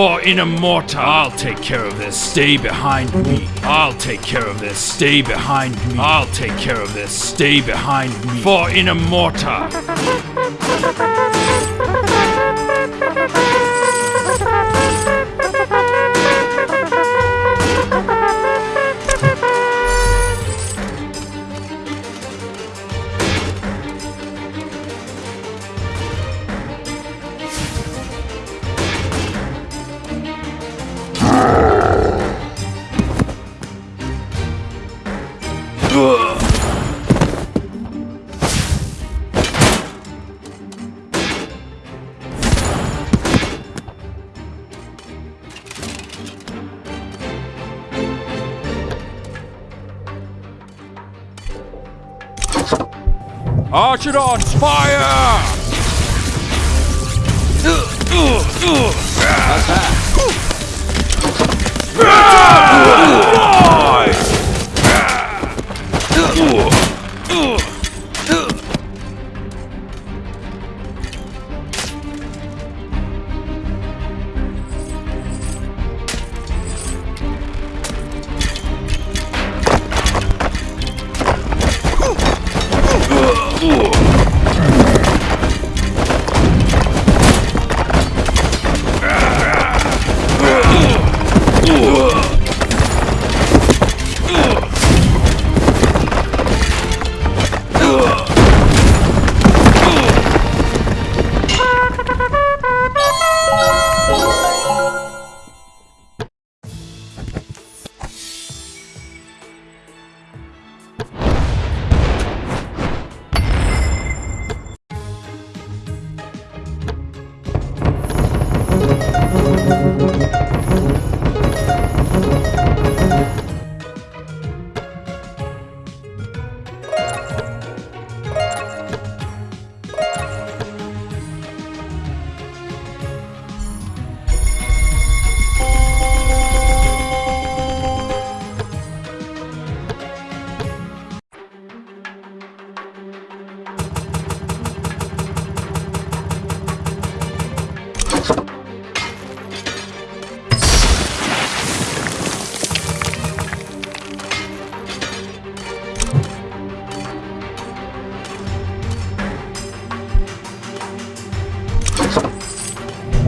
For in a mortar, I'll take care of this. Stay behind me. I'll take care of this. Stay behind me. I'll take care of this. Stay behind me. For in a mortar. Archidons, fire!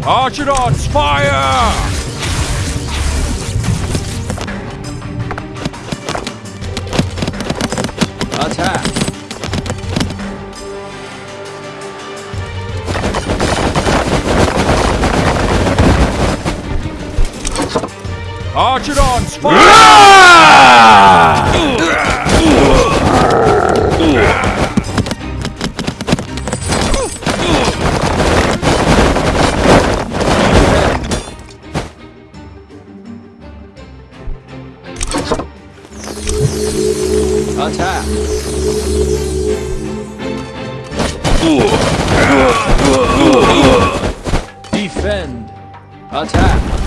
Archidons, fire! 好起来。